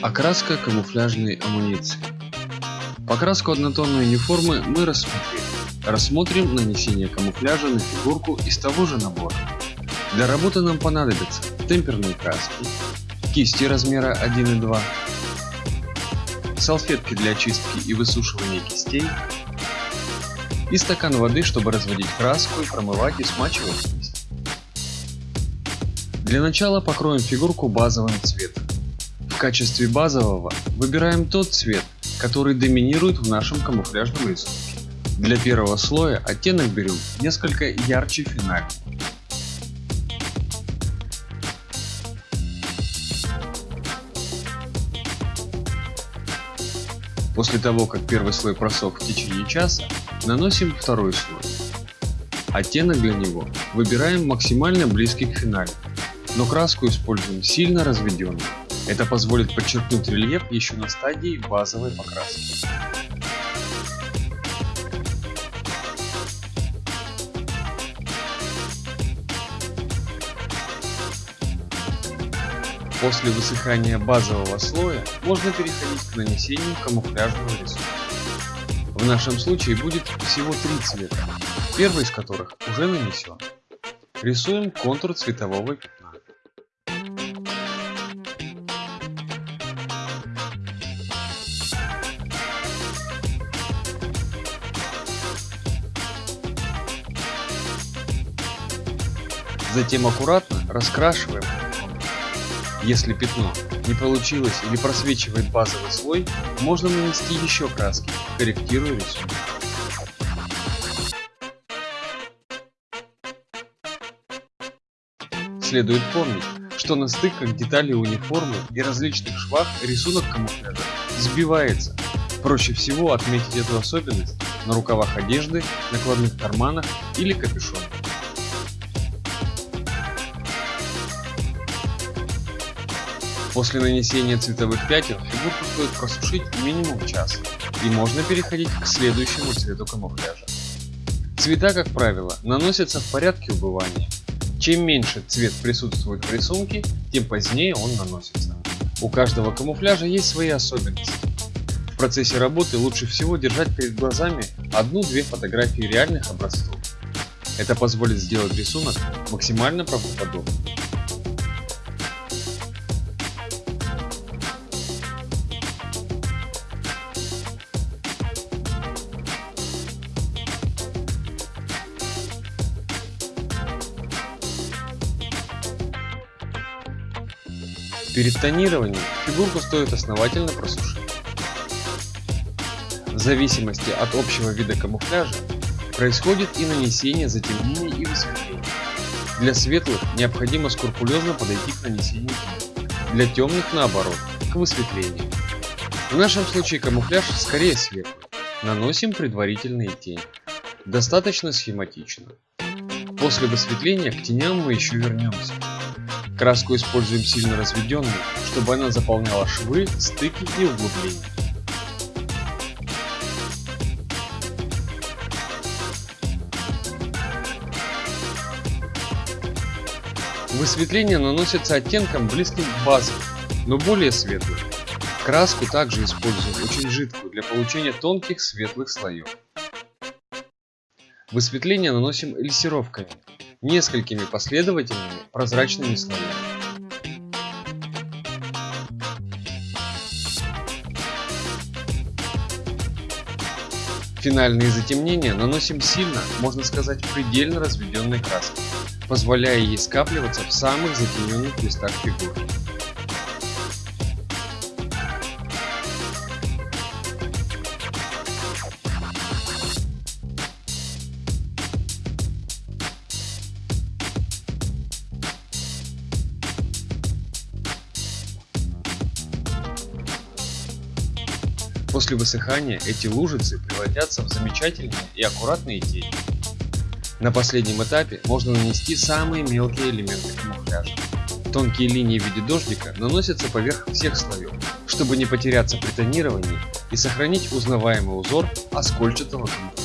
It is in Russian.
Окраска камуфляжной амуниции. Покраску однотонной униформы мы рассмотрели. Рассмотрим нанесение камуфляжа на фигурку из того же набора. Для работы нам понадобятся темперные краски, кисти размера 1 и 2, салфетки для очистки и высушивания кистей и стакан воды, чтобы разводить краску и промывать и смачивать кисть. Для начала покроем фигурку базовым цветом. В качестве базового выбираем тот цвет, который доминирует в нашем камуфляжном рисунке. Для первого слоя оттенок берем несколько ярче финального. После того, как первый слой просох в течение часа, наносим второй слой. Оттенок для него выбираем максимально близкий к финалу, но краску используем сильно разведенную. Это позволит подчеркнуть рельеф еще на стадии базовой покраски. После высыхания базового слоя можно переходить к нанесению камуфляжного рисунка. В нашем случае будет всего три цвета, первый из которых уже нанесен. Рисуем контур цветового. Затем аккуратно раскрашиваем. Если пятно не получилось или просвечивает базовый слой, можно нанести еще краски, корректируя рисунок. Следует помнить, что на стыках деталей униформы и различных швах рисунок камуфляжа сбивается. Проще всего отметить эту особенность на рукавах одежды, накладных карманах или капюшоне. После нанесения цветовых пятен фигурку стоит просушить минимум час и можно переходить к следующему цвету камуфляжа. Цвета, как правило, наносятся в порядке убывания. Чем меньше цвет присутствует в рисунке, тем позднее он наносится. У каждого камуфляжа есть свои особенности. В процессе работы лучше всего держать перед глазами одну-две фотографии реальных образцов. Это позволит сделать рисунок максимально правдоподобным. Перед тонированием фигурку стоит основательно просушить. В зависимости от общего вида камуфляжа происходит и нанесение затемнений и высветлений. Для светлых необходимо скрупулезно подойти к нанесению для темных наоборот, к высветлению. В нашем случае камуфляж скорее светлый, наносим предварительные тени. Достаточно схематично. После высветления к теням мы еще вернемся. Краску используем сильно разведенную, чтобы она заполняла швы, стыки и углубления. Высветление наносится оттенком близким к базовым, но более светлым. Краску также используем очень жидкую для получения тонких светлых слоев. Высветление наносим эльсировками, несколькими последовательными прозрачными слоями. Финальные затемнения наносим сильно, можно сказать предельно разведенной краской, позволяя ей скапливаться в самых затемненных местах фигуры. После высыхания эти лужицы превратятся в замечательные и аккуратные тени. На последнем этапе можно нанести самые мелкие элементы камуфляжа. Тонкие линии в виде дождика наносятся поверх всех слоев, чтобы не потеряться при тонировании и сохранить узнаваемый узор оскольчатого камуфляжа.